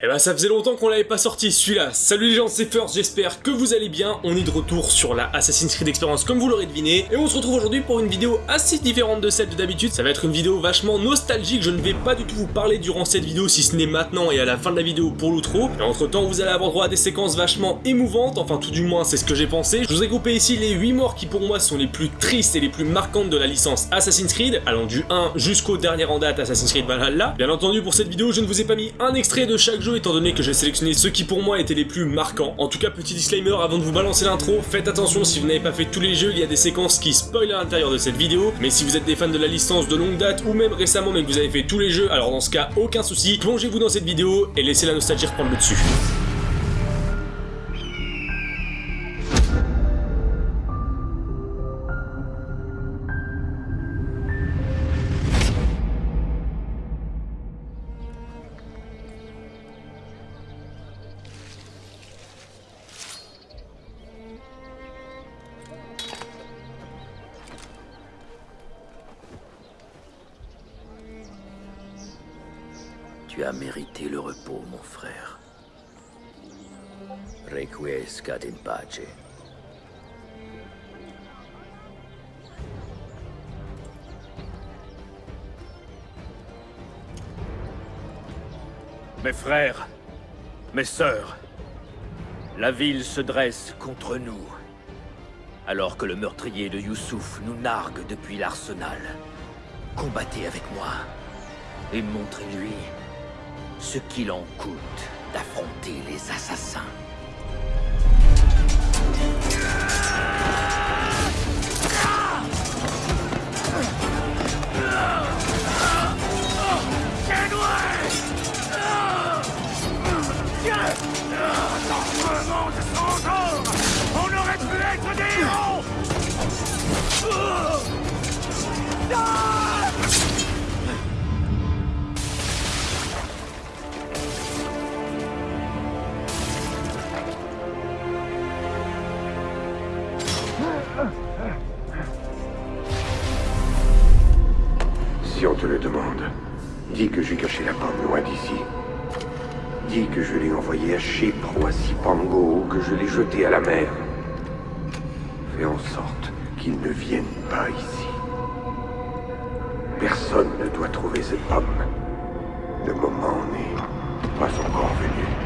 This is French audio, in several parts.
Eh ben ça faisait longtemps qu'on l'avait pas sorti celui-là. Salut les gens, c'est First, j'espère que vous allez bien. On est de retour sur la Assassin's Creed Experience comme vous l'aurez deviné. Et on se retrouve aujourd'hui pour une vidéo assez différente de celle de d'habitude. Ça va être une vidéo vachement nostalgique. Je ne vais pas du tout vous parler durant cette vidéo si ce n'est maintenant et à la fin de la vidéo pour l'outro. Et entre temps vous allez avoir droit à des séquences vachement émouvantes. Enfin tout du moins c'est ce que j'ai pensé. Je vous ai groupé ici les 8 morts qui pour moi sont les plus tristes et les plus marquantes de la licence Assassin's Creed. Allant du 1 jusqu'au dernier en date Assassin's Creed Valhalla. Bien entendu pour cette vidéo je ne vous ai pas mis un extrait de chaque jeu étant donné que j'ai sélectionné ceux qui pour moi étaient les plus marquants. En tout cas, petit disclaimer avant de vous balancer l'intro, faites attention si vous n'avez pas fait tous les jeux, il y a des séquences qui spoilent à l'intérieur de cette vidéo, mais si vous êtes des fans de la licence de longue date ou même récemment mais que vous avez fait tous les jeux, alors dans ce cas, aucun souci, plongez-vous dans cette vidéo et laissez la nostalgie reprendre le dessus. Tu as mérité le repos, mon frère. Requiescat in pace. Mes frères, mes sœurs, la ville se dresse contre nous, alors que le meurtrier de Youssouf nous nargue depuis l'arsenal. Combattez avec moi et montrez-lui ce qu'il en coûte d'affronter les assassins. On aurait pu être des héros Si on te le demande, dis que j'ai caché la pomme loin d'ici. Dis que je l'ai envoyée à Chypre ou à Sipango ou que je l'ai jetée à la mer. Fais en sorte qu'il ne vienne pas ici. Personne ne doit trouver cette pomme. Le moment n'est pas encore venu.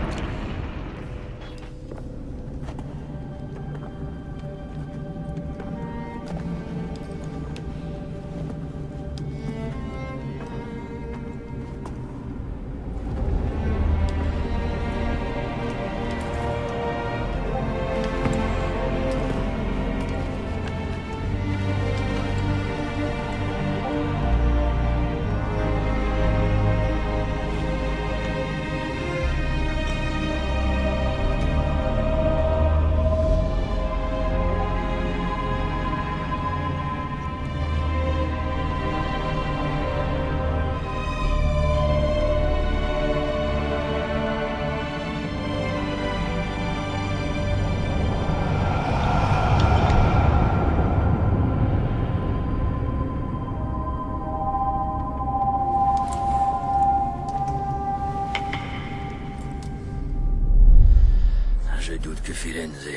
Je doute que Firenze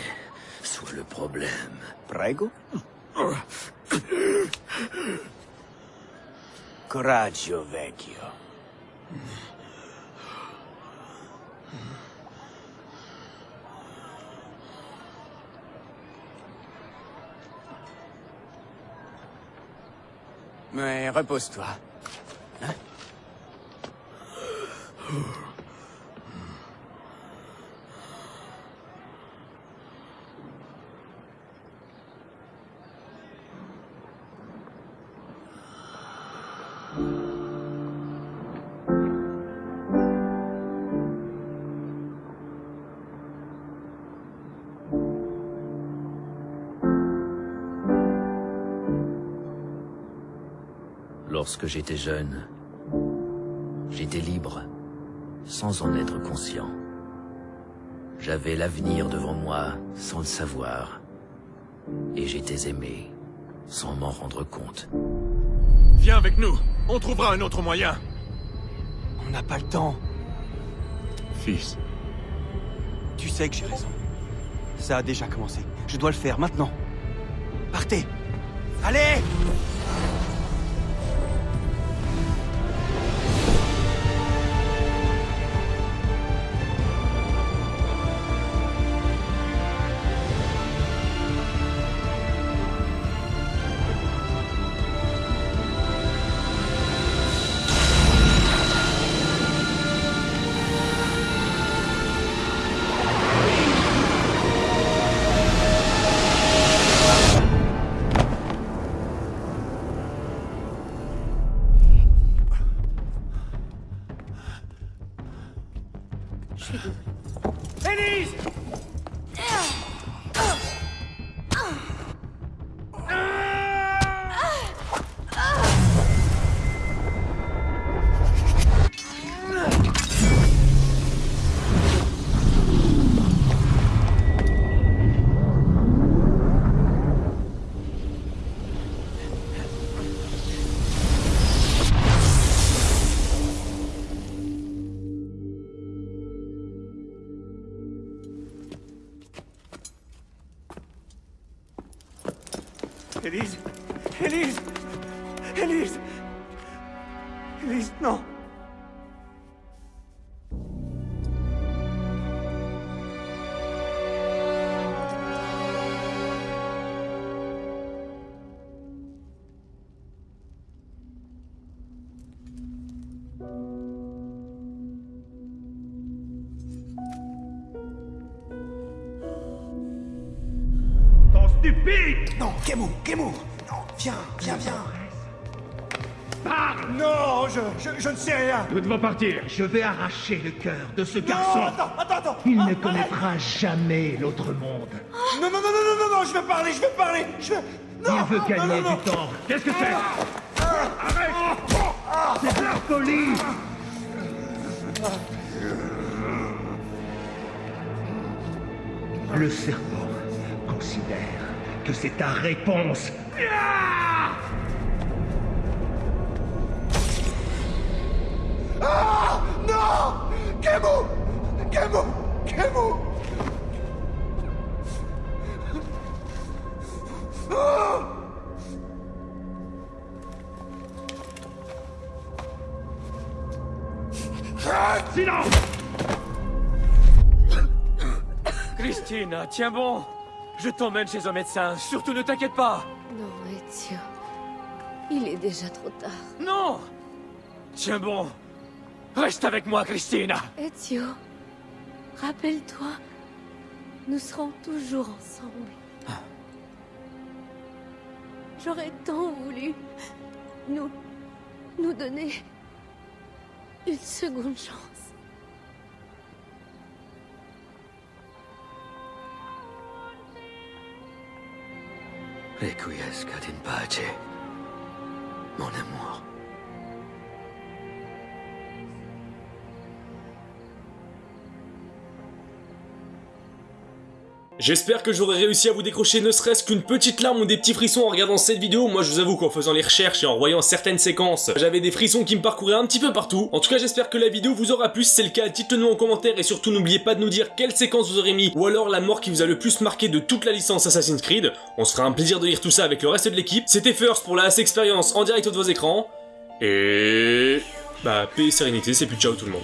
soit le problème. Prego? Coraggio, vecchio. Mais repose-toi. Hein? Lorsque j'étais jeune, j'étais libre, sans en être conscient. J'avais l'avenir devant moi sans le savoir. Et j'étais aimé, sans m'en rendre compte. Viens avec nous, on trouvera un autre moyen. On n'a pas le temps. fils. Tu sais que j'ai raison. Ça a déjà commencé. Je dois le faire maintenant. Partez Allez Élise Élise Élise, non. Non, Kemu Non, viens, viens, viens Parle Non, je, je, je ne sais rien Nous devons partir. Je vais arracher le cœur de ce Non, garçon. attends, attends, attends Il Ah, ne connaîtra jamais l'autre monde. arrête. Non, non, non, non, non, non, non, je vais parler, je vais parler Je vais... Non, Il veut non, gagner non, non, du temps. Qu'est-ce que c'est? Arrête C'est de la folie Le serpent considère que c'est ta réponse. Ah Non Kemu Kemu Kemu Ah Silence tiens bon Je t'emmène chez un médecin, surtout ne t'inquiète pas Non, Ezio. Il est déjà trop tard. Non Tiens bon Reste avec moi, Christine Ezio, rappelle-toi, nous serons toujours ensemble. J'aurais tant voulu nous... nous donner une seconde chance. Requiescat in pace, mon amour. J'espère que j'aurai réussi à vous décrocher ne serait-ce qu'une petite larme ou des petits frissons en regardant cette vidéo. Moi je vous avoue qu'en faisant les recherches et en voyant certaines séquences, j'avais des frissons qui me parcouraient un petit peu partout. En tout cas j'espère que la vidéo vous aura plu, si c'est le cas dites-le nous en commentaire et surtout n'oubliez pas de nous dire quelle séquence vous aurez mis ou alors la mort qui vous a le plus marqué de toute la licence Assassin's Creed. On se fera un plaisir de lire tout ça avec le reste de l'équipe. C'était First pour la As Experience en direct de vos écrans. Et... Bah paix et sérénité, c'est plus ciao tout le monde.